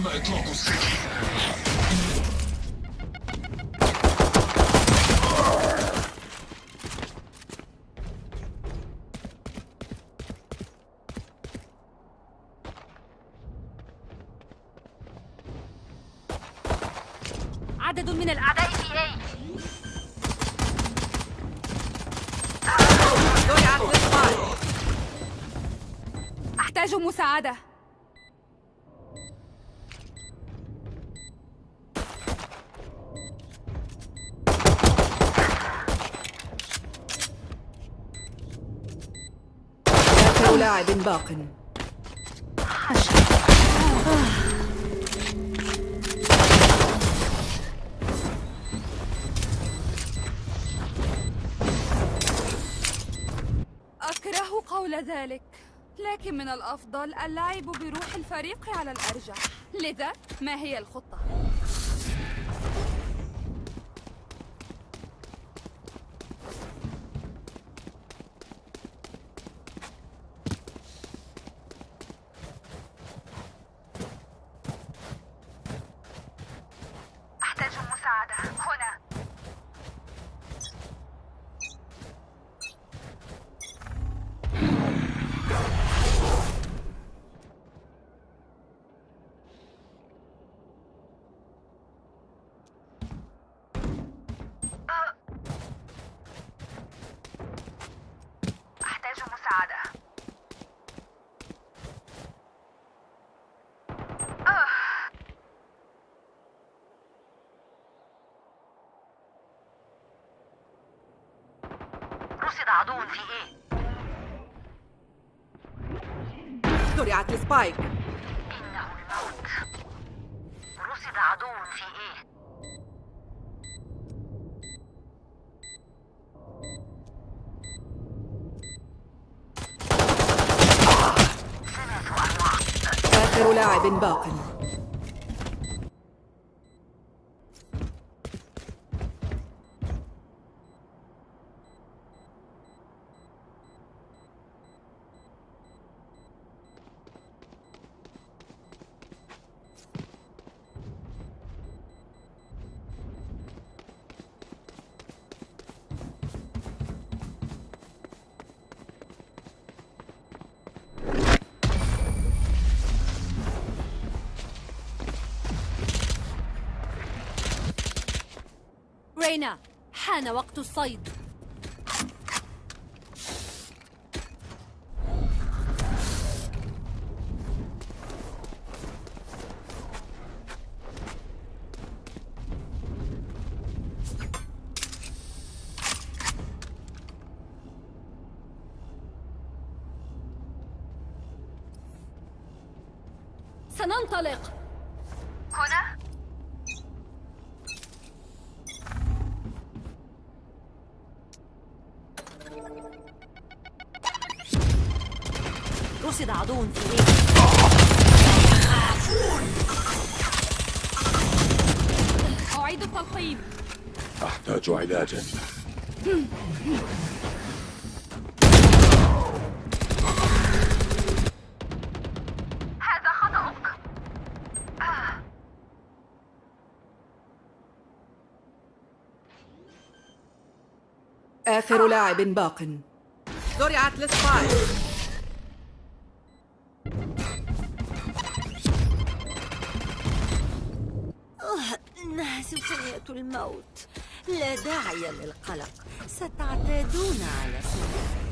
تم إطلاق السكين عدد من الأعداء في أي أحتاج مساعدة آخر لاعب باق أكره قول ذلك لكن من الأفضل اللعب بروح الفريق على الأرجح لذا ما هي الخطة؟ أحتاج المساعدة هنا أحتاج مساعدة رصد عدو في إيه؟ زرعت السبايك إنه الموت رصد عدو في إيه؟ آخر لاعب باق رينا حان وقت الصيد. آخر لاعب باق. زرعت السبايك إنها سفينة الموت. لا داعي للقلق. ستعتادون على سلوكي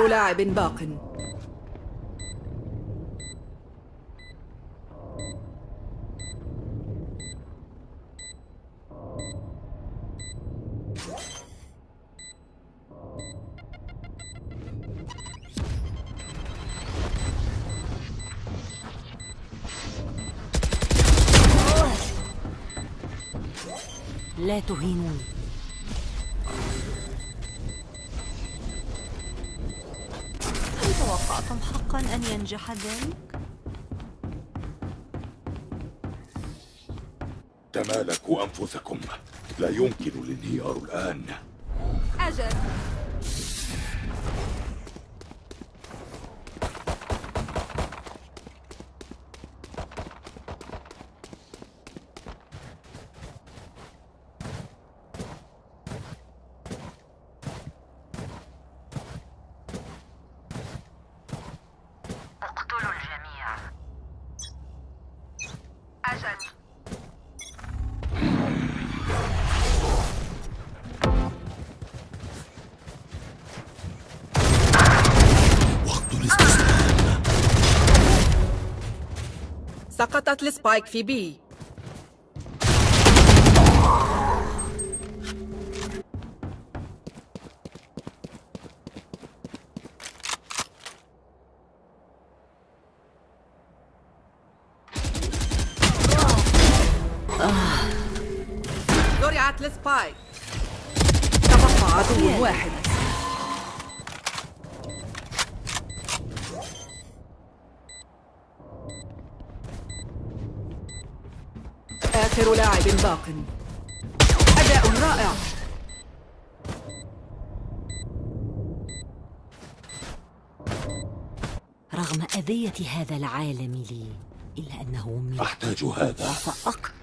آخر لاعب باق. لا تهينوني. حقا أن ينجح ذلك؟ تمالكوا أنفسكم. لا يمكن الانهيار الآن. أجل. السبايك في بي زرعت السبايك تبقى عدو واحد. باق أداء رائع. رغم أذية هذا العالم لي إلا أنه أحتاج هذا. فأقتل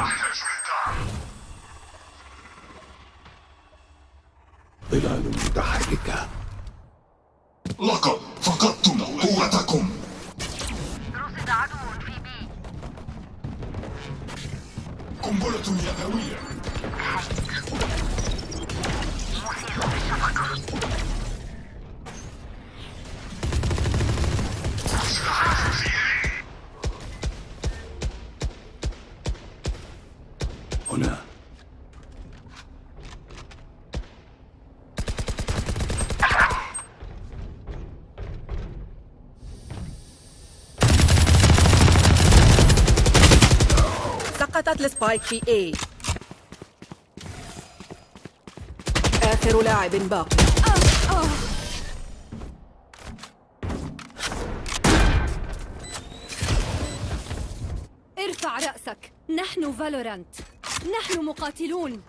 أحتاج للدعم ظلال متحركة. لقد فقدتم قوتكم. رصد عدو في بي. قنبلة يدوية. في A. آخر لاعب باق ارفع رأسك. نحن فالورانت. نحن مقاتلون.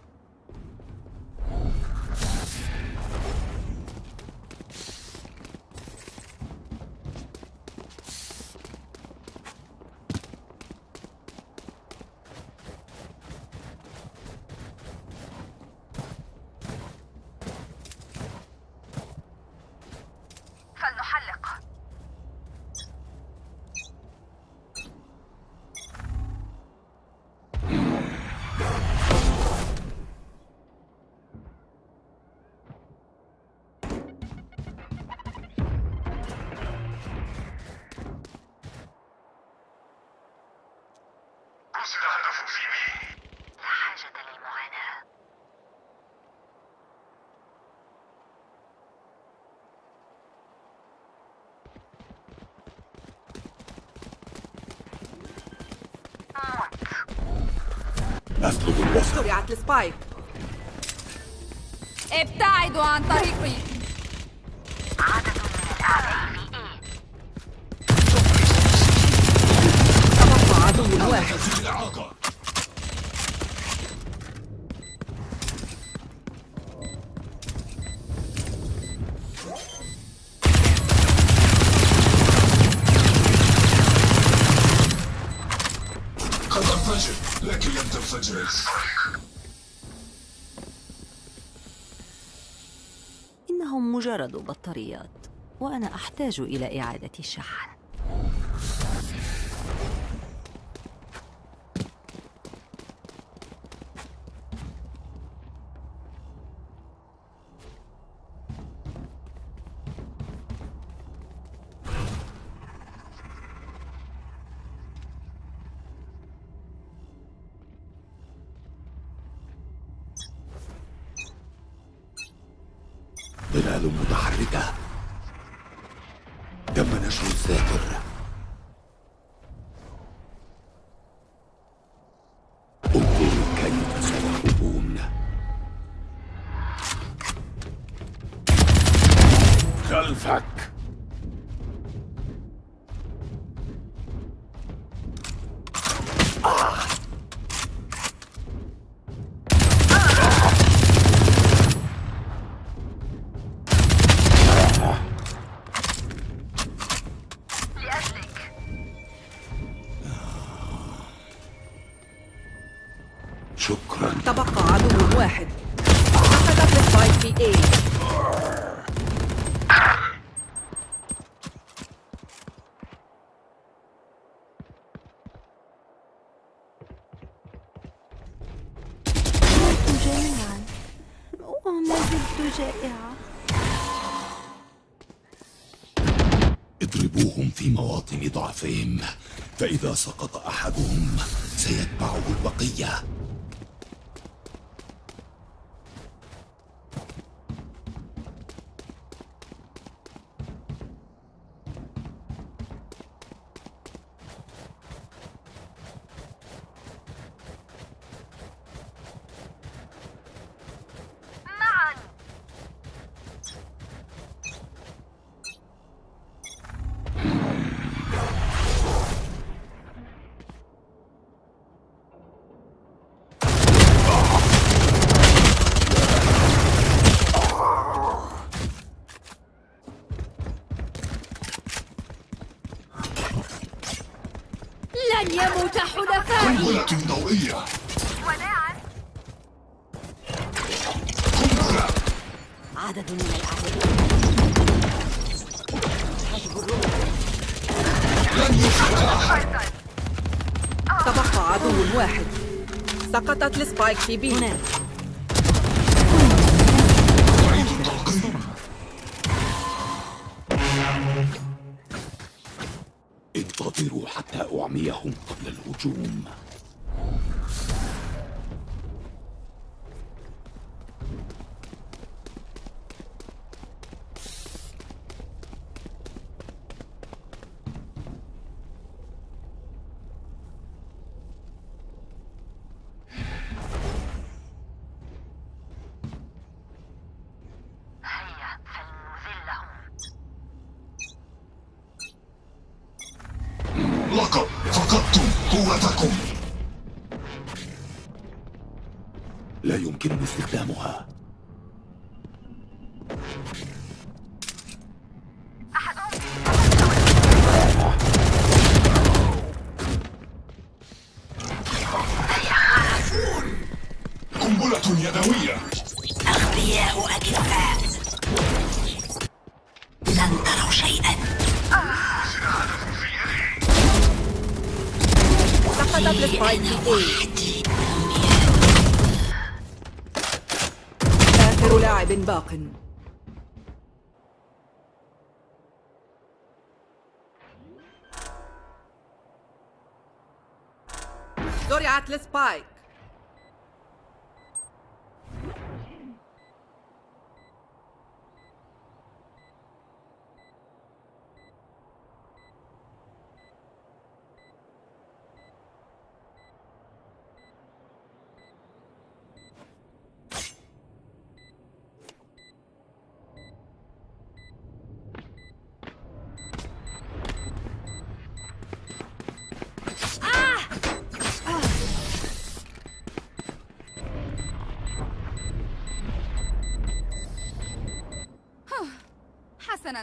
ابتعدوا عن طريقي عدد من الأعداء في إيه تبقى عدو واحد في الإعاقة قد انفجر لكن لم تنفجر. إنهم مجرد بطاريات وأنا أحتاج إلى إعادة شحن شكرا. تبقى عدو واحد. سقطت السبايك في اي جميعا وما زلت جائعة اضربوهم في مواطن ضعفهم فإذا سقط أحدهم سيتبعه البقية. حلفائي قنبلة ضوئية وداعا قنبلة عدد من الأعداء. لن تبقى عدو واحد. سقطت السبايك في بي. هناك. أعيد التلقيم انتظروا حتى أعميهم قبل الهجوم. قنبلة يدوية. أغبياء أكفاء لن تروا شيئا. سقطت السبايك في اي آخر لاعب باق. زرعت السبايك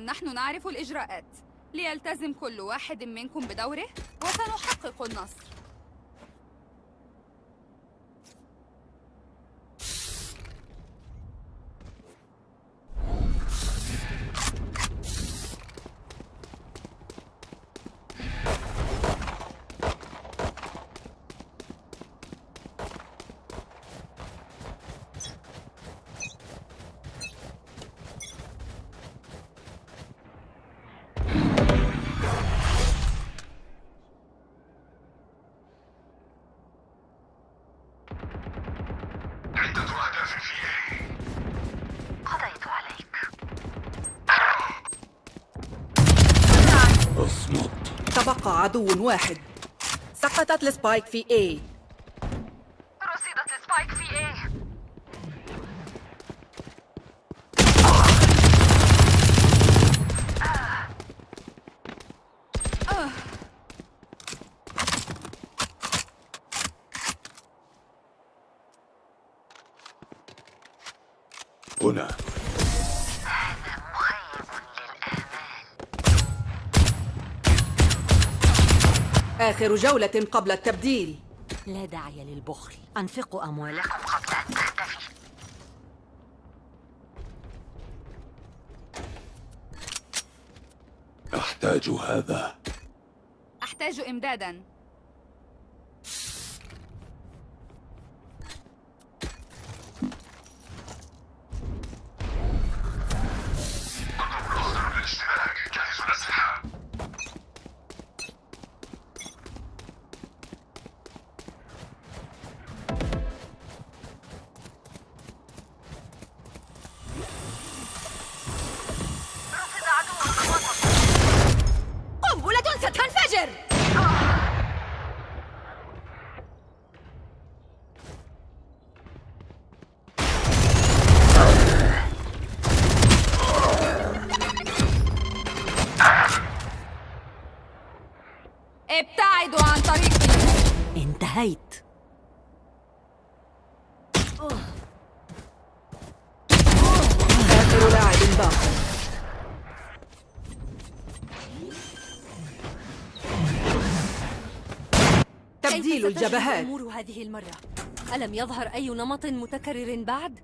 نحن نعرف الإجراءات. ليلتزم كل واحد منكم بدوره وسنحقق النصر. عدو واحد. سقطت السبايك في A رصدت السبايك في A هنا مخيب للآمال آخر جولة قبل التبديل. لا داعي للبخل. أنفقوا أموالكم قبل أن تختفي أحتاج هذا. أحتاج إمدادا. ستجري الجبهات الأمور هذه المرة؟ ألم يظهر أي نمط متكرر بعد؟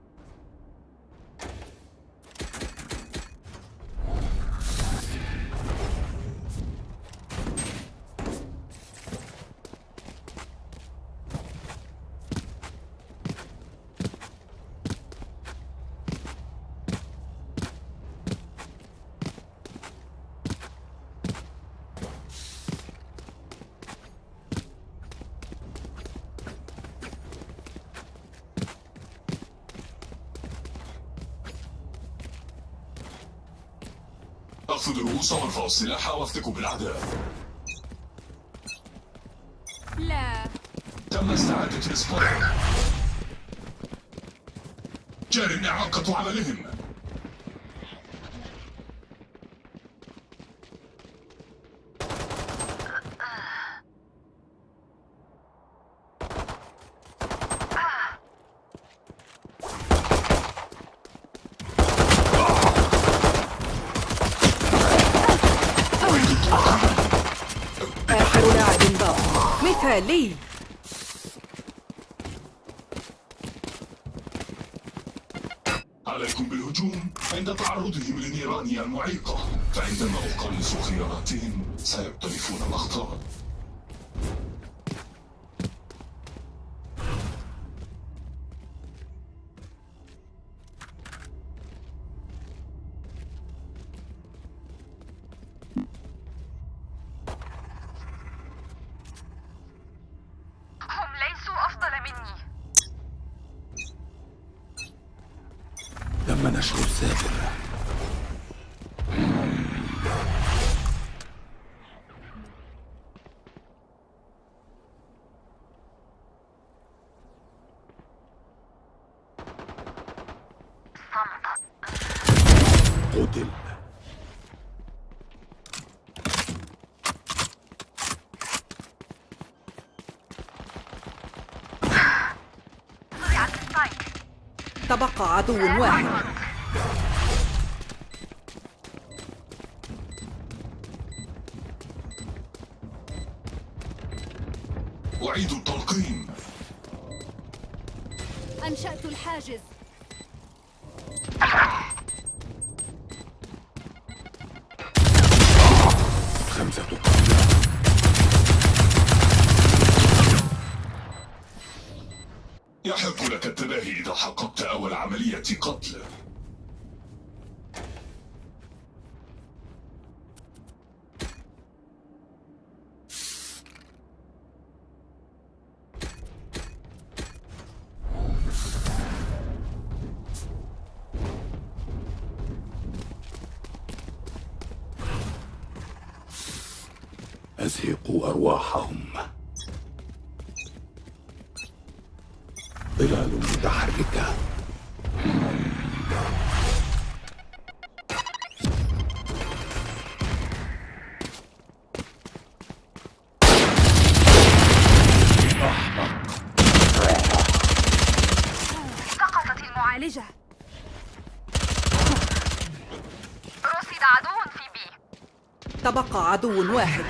أخذ الرؤوس وارفعوا السلاح وافتكوا بالأعداء لا. تم استعادة السبايك جار إعاقة عملهم آخر لاعب مثالي عليكم بالهجوم. عند تعرضهم للنيران المعيقة. فعندما أقلص خياراتهم سيقترفون الأخطاء. عدو واحد. أعيد التلقيم أنشأت الحاجز. يحق لك التباهي إذا حققت أول عملية قتل. عدو واحد.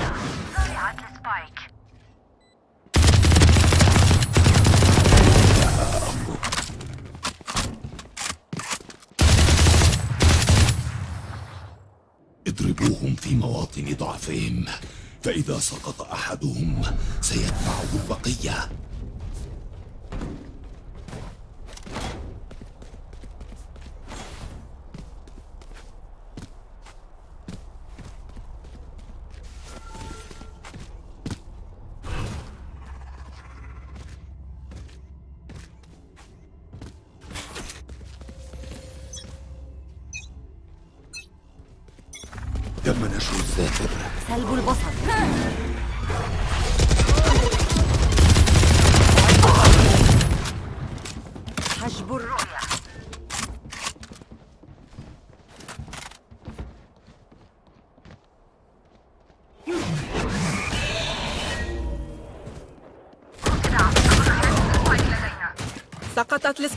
اضربوهم في مواطن ضعفهم فإذا سقط أحدهم سيتبعه البقية.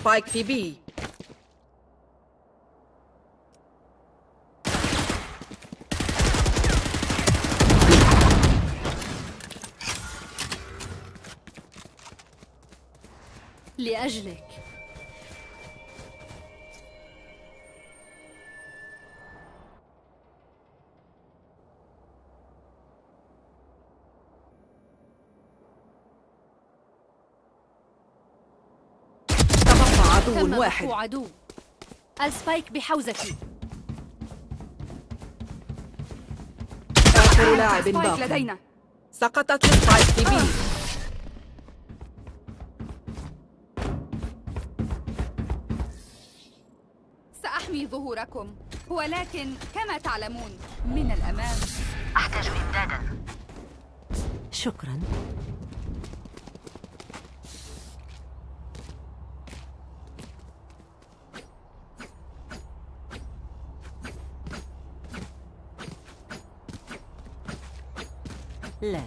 السبايك في بي لأجلك. واحد. عدو ال spike بحوزتي. آخر لاعب باق لدينا. سقطت ال spike في B. سأحمي ظهوركم. ولكن كما تعلمون من الأمام. أحتاج إمدادا. شكرا لا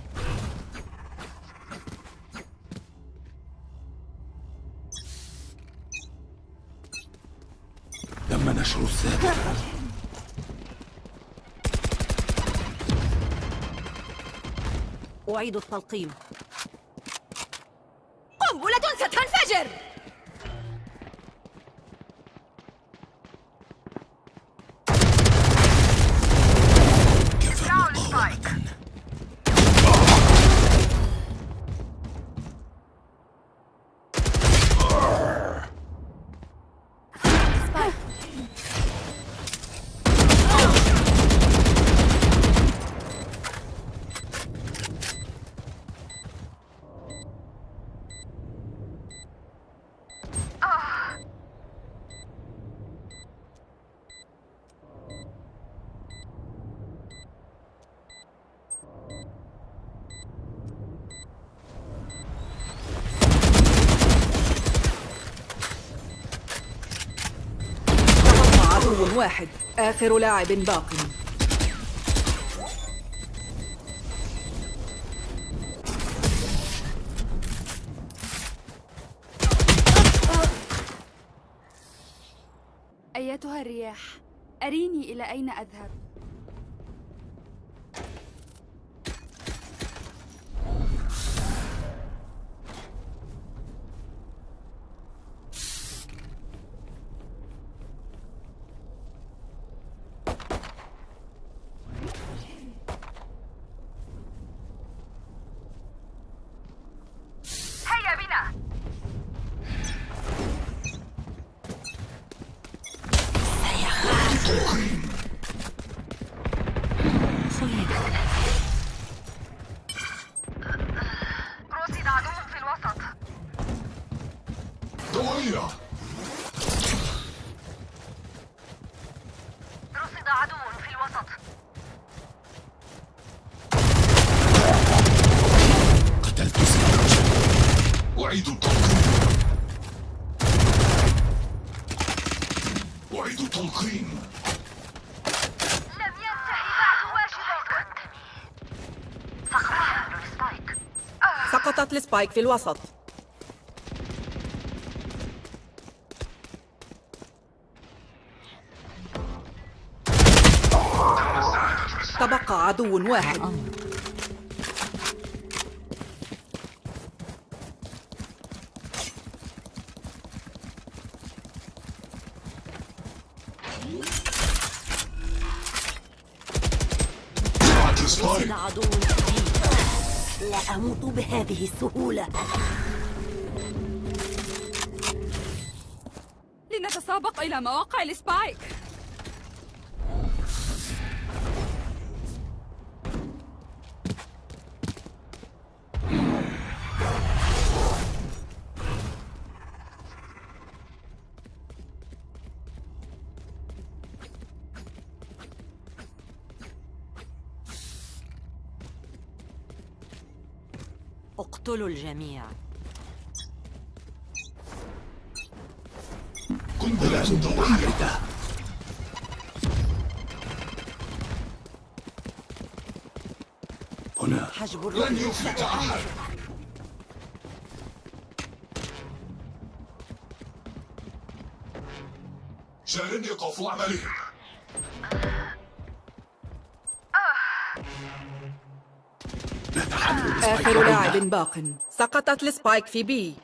تم نشر الذاكر أعيد التلقيم. قنبلة ستنفجر كفى مقاومة تبقى عدو واحد. آخر لاعب باق. أيتها الرياح؟ أريني إلى أين أذهب؟ سقطت السبايك في الوسط. تبقى عدو واحد. عدو. لا أموت بهذه السهولة. لنتسابق إلى مواقع السبايك. اقتلوا الجميع. قنبلة متحركة هنا. حجب لن يفلت أحد. شارد يقف عملهم. آخر لاعب باق. سقطت السبايك في بي.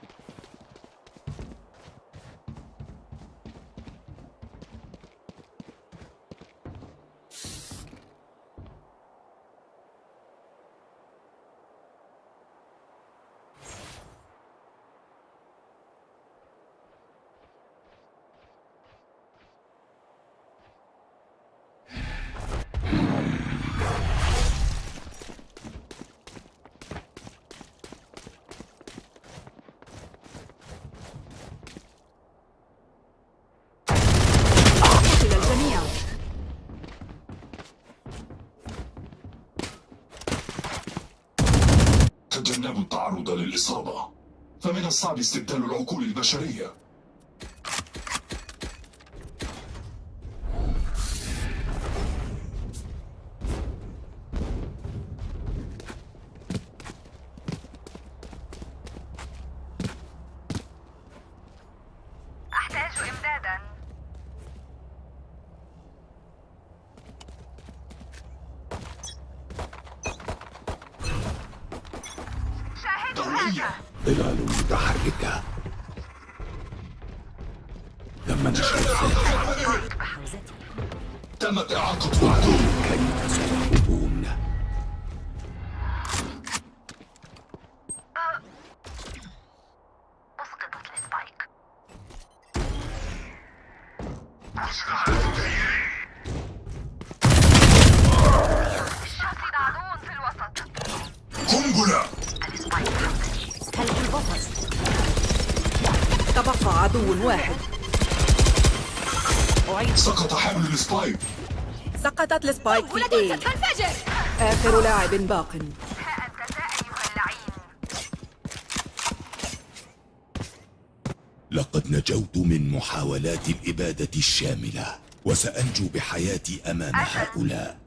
الصعب استبدال العقول البشرية. أحتاج ظلال متحركة. تم نشر بحوزتي تمت إعاقة عدو كيف سقطت السبايك في اي آخر لاعب باق. لقد نجوت من محاولات الإبادة الشاملة وسأنجو بحياتي أمام هؤلاء.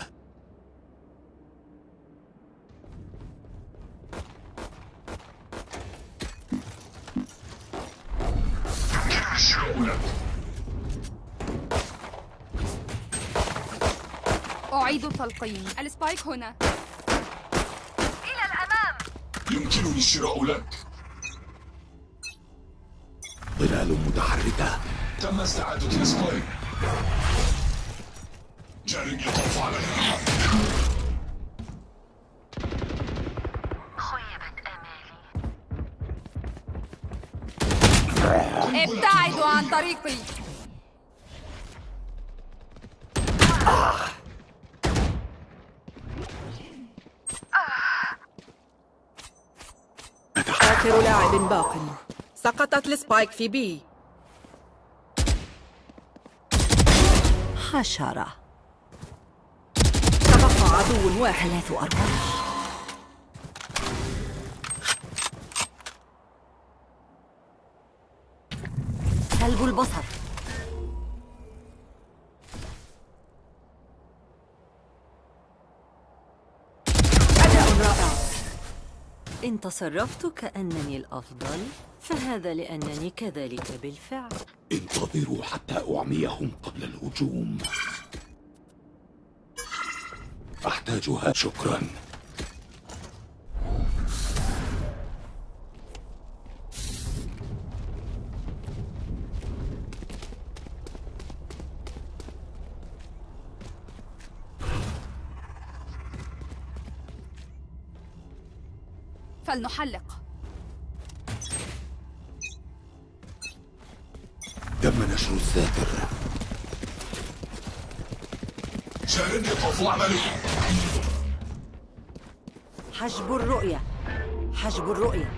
أعيد التلقيم ال spike هنا. إلى الأمام. يمكنني الشراء لك. ظلال متحركة. تم استعادة ال spike. جار يطوف عليها خيبت آمالي. ابتعدوا عن طريقي آخر لاعب باق. سقطت السبايك في بي. حشرة. تبقى عدو واحد. ثلاث أرواح. سلب البصر. إن تصرفت كأنني الأفضل فهذا لأنني كذلك بالفعل. انتظروا حتى أعميهم قبل الهجوم. أحتاجها شكرا. فلنحلق. تم نشر الساتر. شاهدني قف واعملوا حجب الرؤية. حجب الرؤية.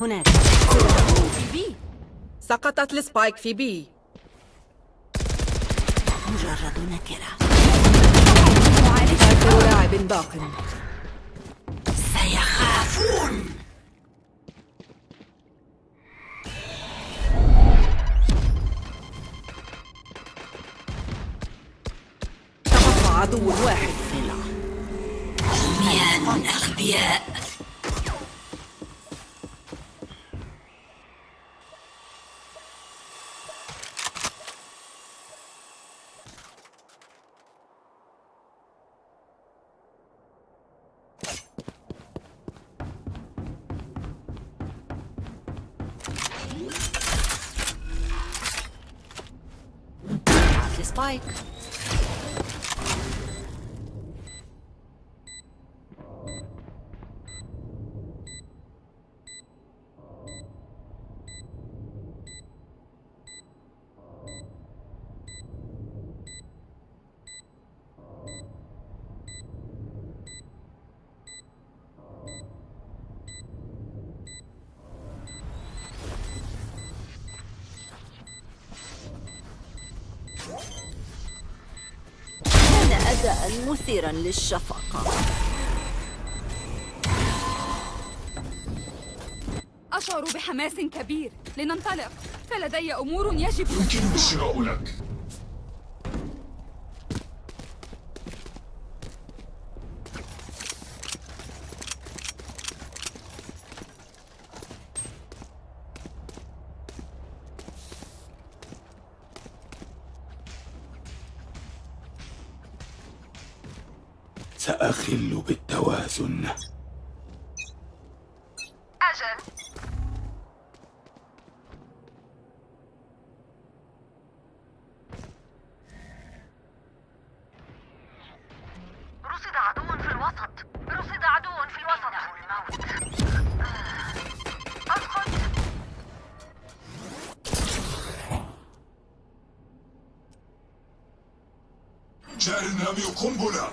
هناك. في B. سقطت ال spike في B. مجرد نكرة آخر لاعب باق. سبايك كان أداء مثيرا للشفقة. أشعر بحماس كبير. لننطلق. فلدي أمور يجب يمكنني الشراء لك. بالتوازن أجل. رصد عدو في الوسط. رصد عدو في الوسط. الموت أسقط جار رامي قنبلة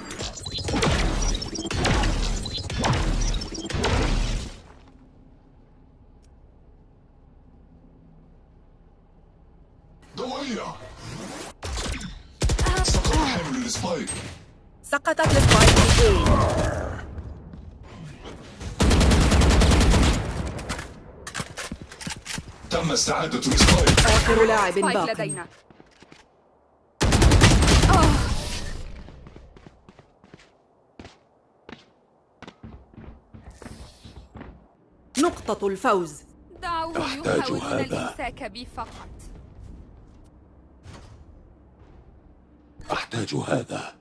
آخر لاعب باق. لدينا. نقطة الفوز. أحتاج هذا. بي فقط. أحتاج هذا.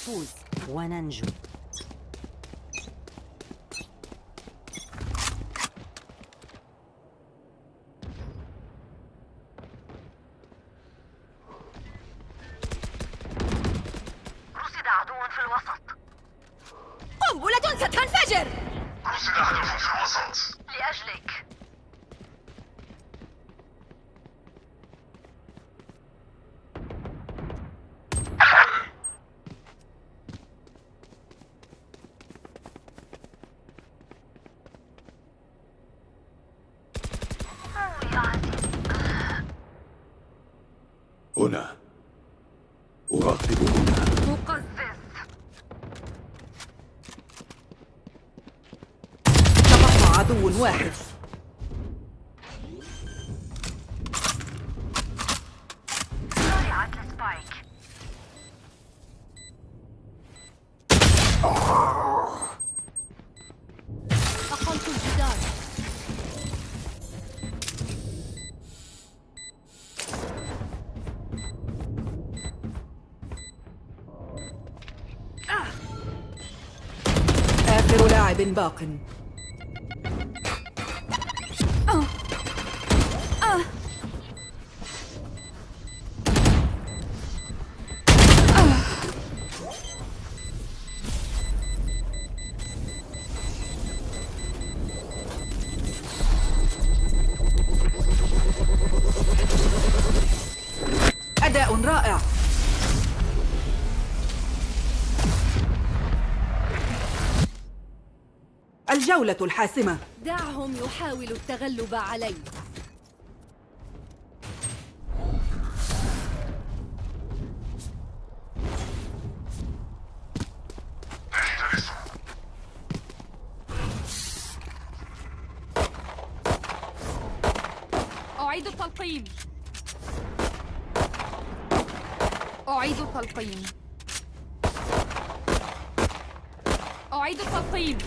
نفوز وننجو. باق. الجولة الحاسمة. دعهم يحاولوا التغلب علي أعيد التلقيم. أعيد التلقيم. أعيد التلقيم.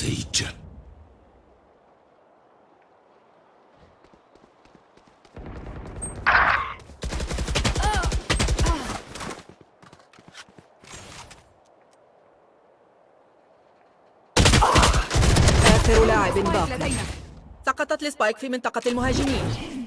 سيج آخر لاعب سقطت السبايك في منطقة المهاجمين.